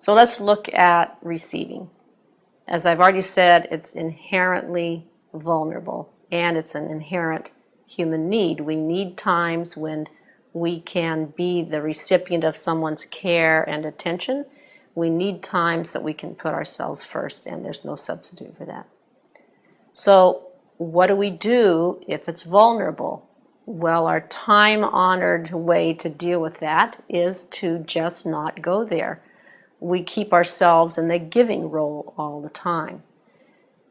So let's look at receiving. As I've already said, it's inherently vulnerable and it's an inherent human need. We need times when we can be the recipient of someone's care and attention. We need times that we can put ourselves first, and there's no substitute for that. So, what do we do if it's vulnerable? Well, our time honored way to deal with that is to just not go there. We keep ourselves in the giving role all the time.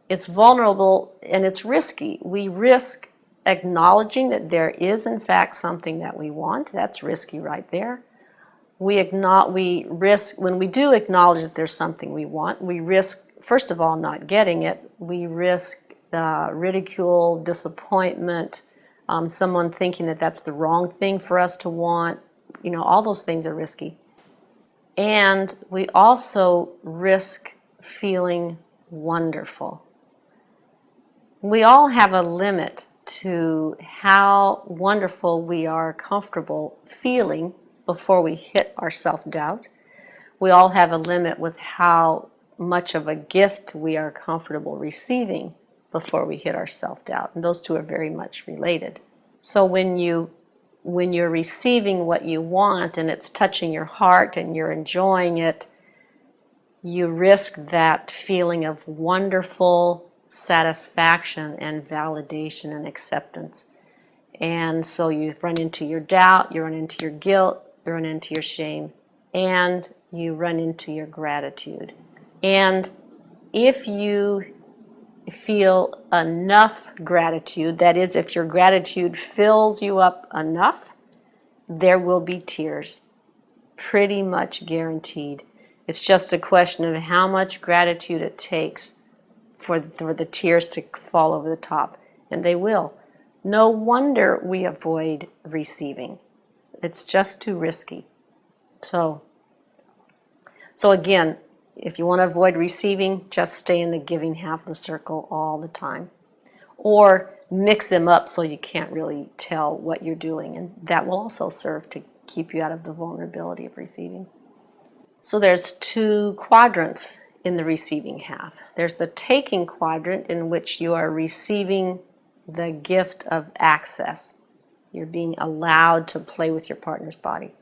It's vulnerable and it's risky. We risk acknowledging that there is in fact something that we want. That's risky right there. We, we risk, when we do acknowledge that there's something we want, we risk, first of all, not getting it. We risk uh, ridicule, disappointment, um, someone thinking that that's the wrong thing for us to want. You know, all those things are risky. And we also risk feeling wonderful. We all have a limit to how wonderful we are comfortable feeling before we hit our self-doubt. We all have a limit with how much of a gift we are comfortable receiving before we hit our self-doubt. And those two are very much related. So when you when you're receiving what you want and it's touching your heart and you're enjoying it, you risk that feeling of wonderful satisfaction and validation and acceptance. And so you run into your doubt, you run into your guilt, you run into your shame, and you run into your gratitude. And if you feel enough gratitude, that is, if your gratitude fills you up enough, there will be tears. Pretty much guaranteed. It's just a question of how much gratitude it takes for, for the tears to fall over the top, and they will. No wonder we avoid receiving. It's just too risky. So, so again, if you want to avoid receiving, just stay in the giving half of the circle all the time. Or mix them up so you can't really tell what you're doing, and that will also serve to keep you out of the vulnerability of receiving. So there's two quadrants in the receiving half. There's the taking quadrant in which you are receiving the gift of access. You're being allowed to play with your partner's body.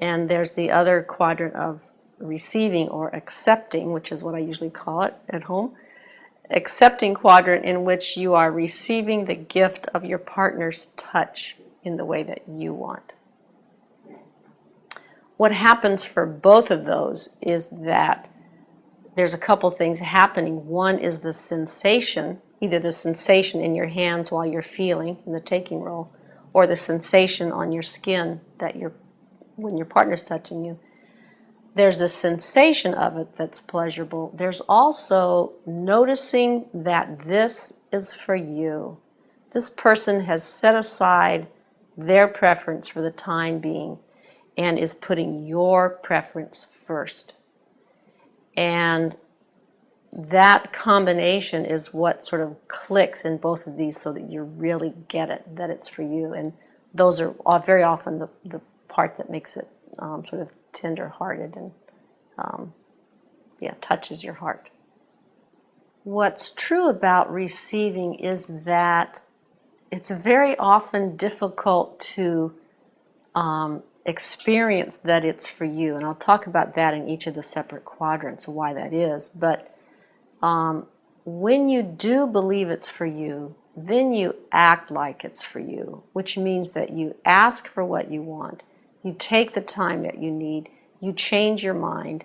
And there's the other quadrant of receiving or accepting, which is what I usually call it at home. Accepting quadrant in which you are receiving the gift of your partner's touch in the way that you want. What happens for both of those is that there's a couple things happening. One is the sensation, either the sensation in your hands while you're feeling in the taking role, or the sensation on your skin that you're when your partner's touching you. There's the sensation of it that's pleasurable. There's also noticing that this is for you. This person has set aside their preference for the time being and is putting your preference first. And that combination is what sort of clicks in both of these so that you really get it, that it's for you. And those are very often the, the part that makes it um, sort of tender-hearted and um, yeah, touches your heart. What's true about receiving is that it's very often difficult to um, experience that it's for you. And I'll talk about that in each of the separate quadrants, why that is. But um, when you do believe it's for you, then you act like it's for you, which means that you ask for what you want. You take the time that you need. You change your mind.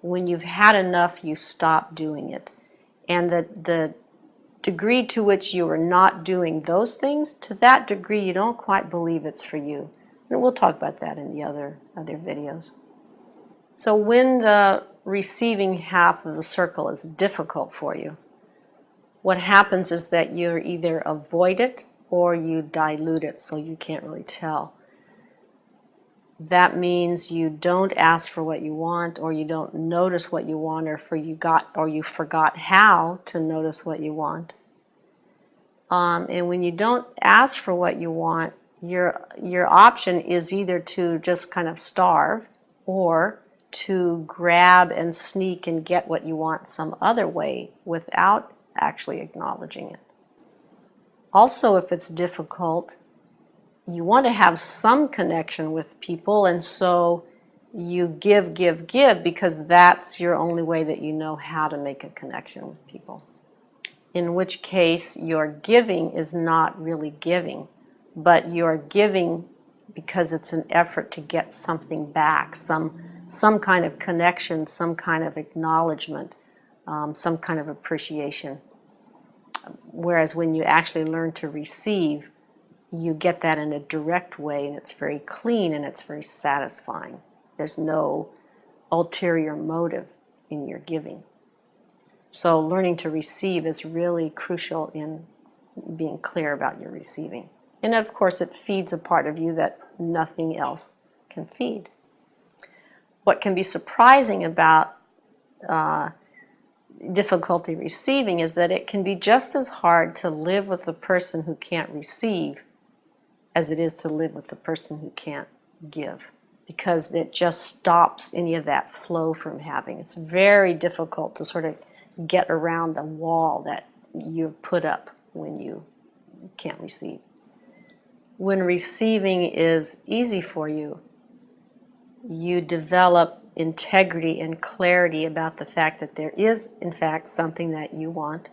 When you've had enough, you stop doing it. And the, the degree to which you are not doing those things, to that degree, you don't quite believe it's for you. And we'll talk about that in the other, other videos. So when the receiving half of the circle is difficult for you, what happens is that you either avoid it or you dilute it so you can't really tell. That means you don't ask for what you want or you don't notice what you want or for you got or you forgot how to notice what you want. Um, and when you don't ask for what you want, your, your option is either to just kind of starve or to grab and sneak and get what you want some other way without actually acknowledging it. Also, if it's difficult, you want to have some connection with people, and so you give, give, give because that's your only way that you know how to make a connection with people. In which case, your giving is not really giving, but you're giving because it's an effort to get something back, some, some kind of connection, some kind of acknowledgement, um, some kind of appreciation. Whereas when you actually learn to receive, you get that in a direct way and it's very clean and it's very satisfying. There's no ulterior motive in your giving. So learning to receive is really crucial in being clear about your receiving. And of course, it feeds a part of you that nothing else can feed. What can be surprising about uh, difficulty receiving is that it can be just as hard to live with the person who can't receive as it is to live with the person who can't give because it just stops any of that flow from having. It's very difficult to sort of get around the wall that you've put up when you can't receive. When receiving is easy for you, you develop integrity and clarity about the fact that there is, in fact, something that you want,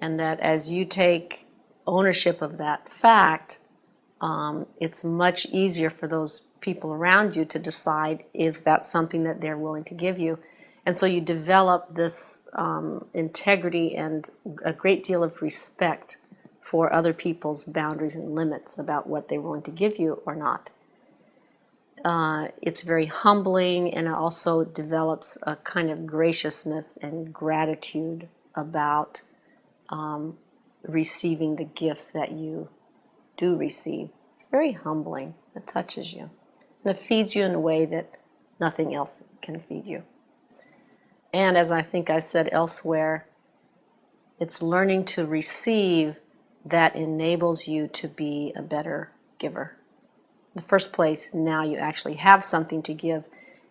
and that as you take ownership of that fact, um, it's much easier for those people around you to decide if that's something that they're willing to give you. And so you develop this um, integrity and a great deal of respect for other people's boundaries and limits about what they're willing to give you or not. Uh, it's very humbling and it also develops a kind of graciousness and gratitude about um, receiving the gifts that you do receive. It's very humbling. It touches you. And it feeds you in a way that nothing else can feed you. And as I think I said elsewhere, it's learning to receive that enables you to be a better giver In the first place, now you actually have something to give,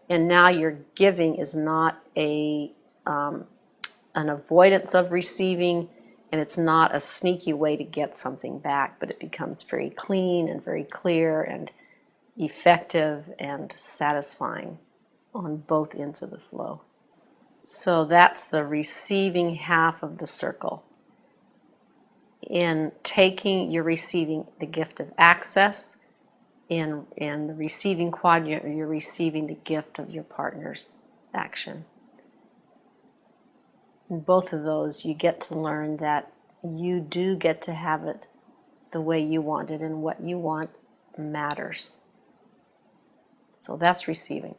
and now your giving is not a um, an avoidance of receiving, and it's not a sneaky way to get something back, but it becomes very clean and very clear and effective and satisfying on both ends of the flow. So that's the receiving half of the circle. In taking, you're receiving the gift of access, in, in the receiving quadrant, you're receiving the gift of your partner's action. Both of those, you get to learn that you do get to have it the way you want it, and what you want matters. So that's receiving.